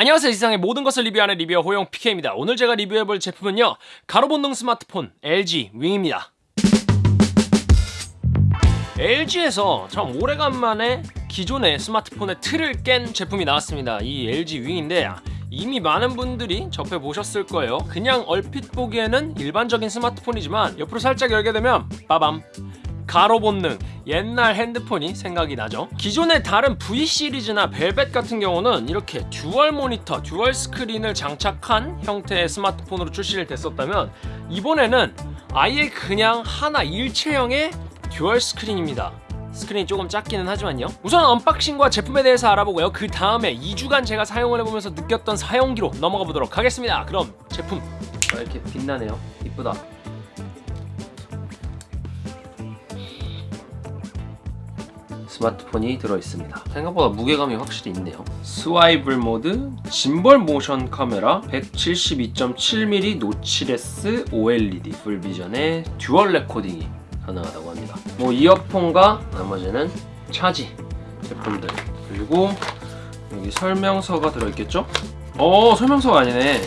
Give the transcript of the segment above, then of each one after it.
안녕하세요. 세상의 모든 것을 리뷰하는 리뷰어 호영 PK입니다. 오늘 제가 리뷰해볼 제품은요. 가로본능 스마트폰 LG 윙입니다. LG에서 참 오래간만에 기존의 스마트폰의 틀을 깬 제품이 나왔습니다. 이 LG 윙인데 이미 많은 분들이 접해보셨을 거예요. 그냥 얼핏 보기에는 일반적인 스마트폰이지만 옆으로 살짝 열게 되면 빠밤 가로 본능. 옛날 핸드폰이 생각이 나죠? 기존의 다른 V 시리즈나 벨벳 같은 경우는 이렇게 dual 모니터, dual 스크린을 장착한 형태의 스마트폰으로 출시를 됐었다면 이번에는 아예 그냥 하나 일체형의 듀얼 스크린입니다. 스크린이 조금 작기는 하지만요. 우선 unboxing과 제품에 대해서 알아보고요. 그 다음에 2주간 제가 사용을 해보면서 느꼈던 사용기로 넘어가 보도록 하겠습니다. 그럼 제품. 이렇게 빛나네요. 이쁘다 스마트폰이 들어있습니다. 생각보다 무게감이 확실히 있네요. swivel 모드, 짐벌 모션 카메라 172.7mm notchless OLED 풀비전의 듀얼 레코딩이 가능하다고 합니다. 뭐 이어폰과 나머지는 차지 제품들. 그리고 여기 설명서가 들어있겠죠? 어 설명서가 아니네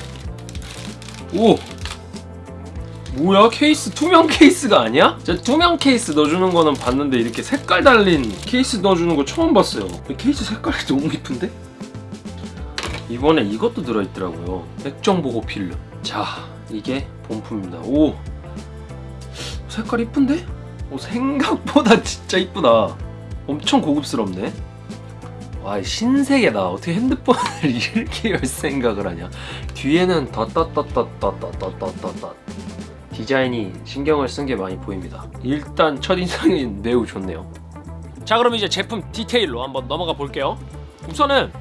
뭐야? 케이스 투명 케이스가 아니야? 제가 투명 케이스 넣어주는 거는 봤는데 이렇게 색깔 달린 케이스 넣어주는 거 처음 봤어요. 케이스 색깔이 너무 이쁜데? 이번에 이것도 들어있더라고요. 액정보호 필름. 자 이게 본품입니다. 오! 색깔 이쁜데? 오, 생각보다 진짜 이쁘다. 엄청 고급스럽네. 와 신세계다. 어떻게 핸드폰을 이렇게 열 생각을 하냐. 뒤에는 덧덧덧덧덧덧덧덧덧 디자인이 신경을 쓴 게 많이 보입니다. 일단 첫인상이 매우 좋네요. 자 그럼 이제 제품 디테일로 한번 넘어가 볼게요. 우선은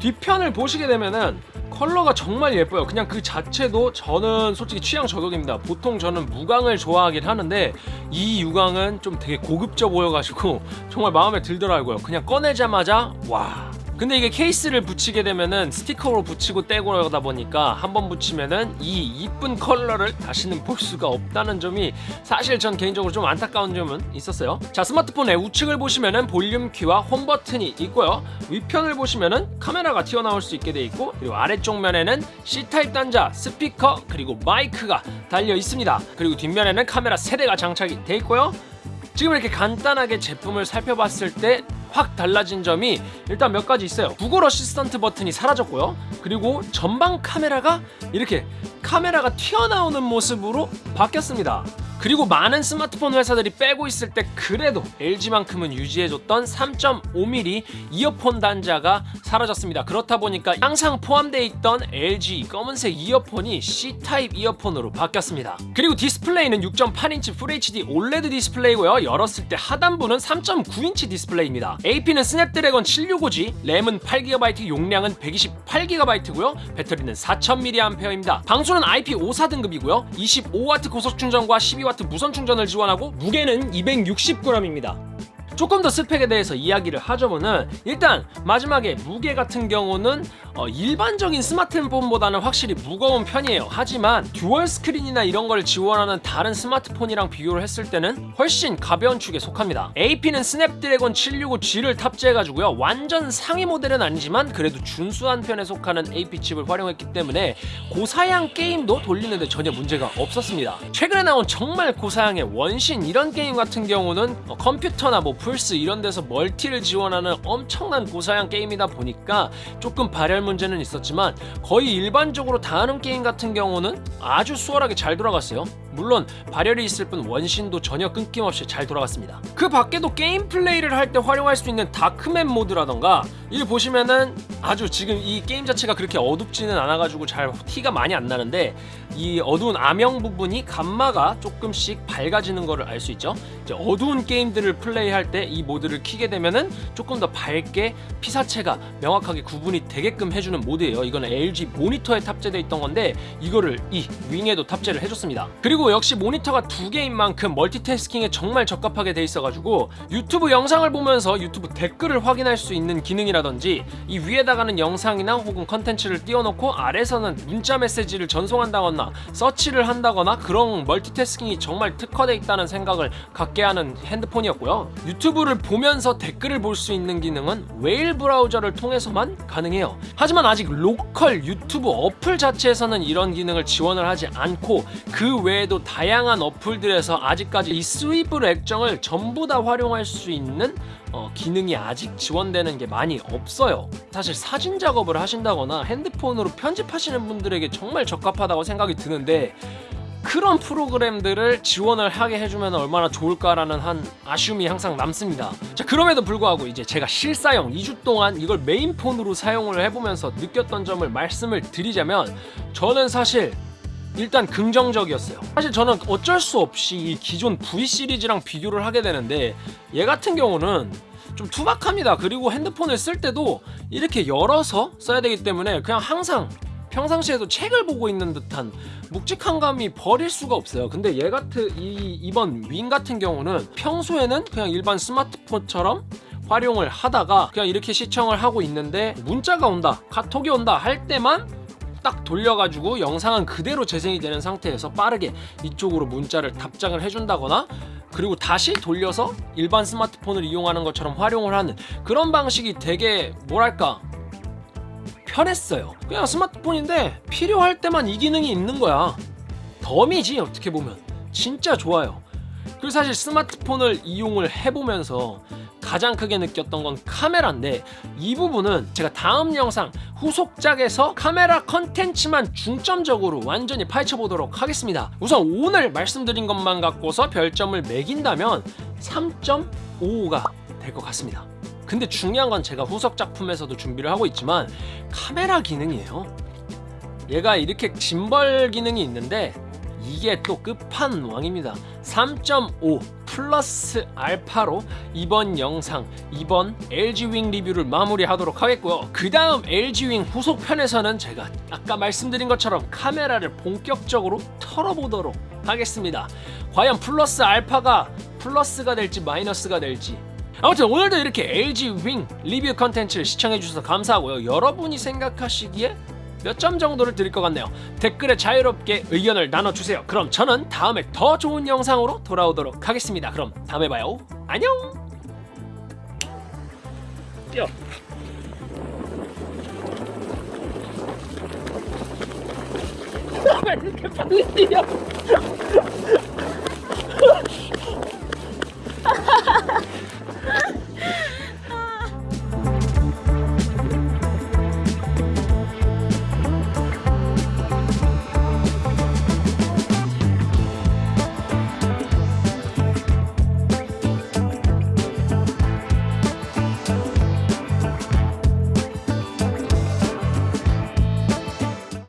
뒤편을 보시게 되면은 컬러가 정말 예뻐요. 그냥 그 자체도 저는 솔직히 취향 저격입니다. 보통 저는 무광을 좋아하긴 하는데 이 유광은 좀 되게 고급져 보여가지고 정말 마음에 들더라고요. 그냥 꺼내자마자 와 근데 이게 케이스를 붙이게 되면은 스티커로 붙이고 떼고 그러다 보니까 한 번 붙이면은 이 이쁜 컬러를 다시는 볼 수가 없다는 점이 사실 전 개인적으로 좀 안타까운 점은 있었어요. 자 스마트폰의 우측을 보시면은 볼륨 키와 홈 버튼이 있고요. 위편을 보시면은 카메라가 튀어나올 수 있게 돼 있고 그리고 아래쪽 면에는 C타입 단자, 스피커 그리고 마이크가 달려 있습니다. 그리고 뒷면에는 카메라 3대가 장착이 돼 있고요 지금 이렇게 간단하게 제품을 살펴봤을 때 확 달라진 점이 일단 몇 가지 있어요. 구글 어시스턴트 버튼이 사라졌고요. 그리고 전방 카메라가 이렇게 카메라가 튀어나오는 모습으로 바뀌었습니다 그리고 많은 스마트폰 회사들이 빼고 있을 때 그래도 LG만큼은 유지해줬던 3.5mm 이어폰 단자가 사라졌습니다. 그렇다 보니까 항상 포함되어 있던 LG 검은색 이어폰이 C타입 이어폰으로 바뀌었습니다. 그리고 디스플레이는 6.8인치 FHD OLED 디스플레이고요. 열었을 때 하단부는 3.9인치 디스플레이입니다. AP는 스냅드래곤 765G 램은 8GB 용량은 128GB고요. 배터리는 4000mAh입니다. 방수는 IP54 등급이고요. 25W 고속 충전과 12W 무선 충전을 지원하고 무게는 260g입니다 조금 더 스펙에 대해서 이야기를 하자면은 일단 마지막에 무게 같은 경우는 어 일반적인 스마트폰보다는 확실히 무거운 편이에요. 하지만 듀얼 스크린이나 이런 걸 지원하는 다른 스마트폰이랑 비교를 했을 때는 훨씬 가벼운 축에 속합니다. AP는 스냅드래곤 765G를 탑재해가지고요. 완전 상위 모델은 아니지만 그래도 준수한 편에 속하는 AP 칩을 활용했기 때문에 고사양 게임도 돌리는데 전혀 문제가 없었습니다. 최근에 나온 정말 고사양의 원신 이런 게임 같은 경우는 어 컴퓨터나 뭐 플스 이런 데서 멀티를 지원하는 엄청난 고사양 게임이다 보니까 조금 발열 문제는 있었지만 거의 일반적으로 다 하는 게임 같은 경우는 아주 수월하게 잘 돌아갔어요. 물론 발열이 있을 뿐 원신도 전혀 끊김없이 잘 돌아갔습니다. 그 밖에도 게임 플레이를 할 때 활용할 수 있는 다크맵 모드라던가 이 보시면은 아주 지금 이 게임 자체가 그렇게 어둡지는 않아가지고 잘 티가 많이 안 나는데 이 어두운 암영 부분이 감마가 조금씩 밝아지는 것을 알 수 있죠. 어두운 게임들을 플레이할 때 이 모드를 키게 되면은 조금 더 밝게 피사체가 명확하게 구분이 되게끔 해주는 모드예요 이거는 LG 모니터에 탑재되어 있던 건데 이거를 이 윙에도 탑재를 해줬습니다 그리고 역시 모니터가 두 개인 만큼 멀티태스킹에 정말 적합하게 돼 있어가지고 유튜브 영상을 보면서 유튜브 댓글을 확인할 수 있는 기능이라든지 이 위에다가는 영상이나 혹은 컨텐츠를 띄워놓고 아래서는 문자 메시지를 전송한다거나 서치를 한다거나 그런 멀티태스킹이 정말 특화돼 있다는 생각을 갖게 하는 핸드폰이었고요. 유튜브를 보면서 댓글을 볼 수 있는 기능은 웨일 브라우저를 통해서만 가능해요. 하지만 아직 로컬 유튜브 어플 자체에서는 이런 기능을 지원을 하지 않고 그 외에도 다양한 어플들에서 아직까지 이 swivel 액정을 전부 다 활용할 수 있는 어, 기능이 아직 지원되는 게 많이 없어요. 사실 사진 작업을 하신다거나 핸드폰으로 편집하시는 분들에게 정말 적합하다고 생각이 드는데 그런 프로그램들을 지원을 하게 해주면 얼마나 좋을까라는 한 아쉬움이 항상 남습니다. 자, 그럼에도 불구하고 이제 제가 실사용 2주 동안 이걸 메인폰으로 사용을 해보면서 느꼈던 점을 말씀을 드리자면 저는 사실 일단 긍정적이었어요. 사실 저는 어쩔 수 없이 이 기존 V 시리즈랑 비교를 하게 되는데 얘 같은 경우는 좀 투박합니다. 그리고 핸드폰을 쓸 때도 이렇게 열어서 써야 되기 때문에 그냥 항상 평상시에도 책을 보고 있는 듯한 묵직한 감이 버릴 수가 없어요. 근데 얘 같은 이 이번 윙 같은 경우는 평소에는 그냥 일반 스마트폰처럼 활용을 하다가 그냥 이렇게 시청을 하고 있는데 문자가 온다, 카톡이 온다 할 때만 딱 돌려가지고 영상은 그대로 재생이 되는 상태에서 빠르게 이쪽으로 문자를 답장을 해준다거나 그리고 다시 돌려서 일반 스마트폰을 이용하는 것처럼 활용을 하는 그런 방식이 되게 뭐랄까 편했어요. 그냥 스마트폰인데 필요할 때만 이 기능이 있는 거야. 덤이지 어떻게 보면 진짜 좋아요. 그리고 사실 스마트폰을 이용을 해보면서 가장 크게 느꼈던 건 카메라인데 이 부분은 제가 다음 영상 후속작에서 카메라 컨텐츠만 중점적으로 완전히 파헤쳐 보도록 하겠습니다. 우선 오늘 말씀드린 것만 갖고서 별점을 매긴다면 3.55가 될 것 같습니다. 근데 중요한 건 제가 후속 작품에서도 준비를 하고 있지만 카메라 기능이에요. 얘가 이렇게 짐벌 기능이 있는데 이게 또 끝판왕입니다. 3.5 플러스 알파로 이번 영상, 이번 LG 윙 리뷰를 마무리하도록 하겠고요. 그 다음 LG 윙 후속 편에서는 제가 아까 말씀드린 것처럼 카메라를 본격적으로 털어보도록 하겠습니다. 과연 플러스 알파가 플러스가 될지 마이너스가 될지 아무튼 오늘도 이렇게 LG 윙 리뷰 컨텐츠를 시청해주셔서 감사하고요. 여러분이 생각하시기에 몇 점 정도를 드릴 것 같네요. 댓글에 자유롭게 의견을 나눠주세요. 그럼 저는 다음에 더 좋은 영상으로 돌아오도록 하겠습니다. 그럼 다음에 봐요. 안녕! 뛰어! 왜 이렇게 빨리 뛰어?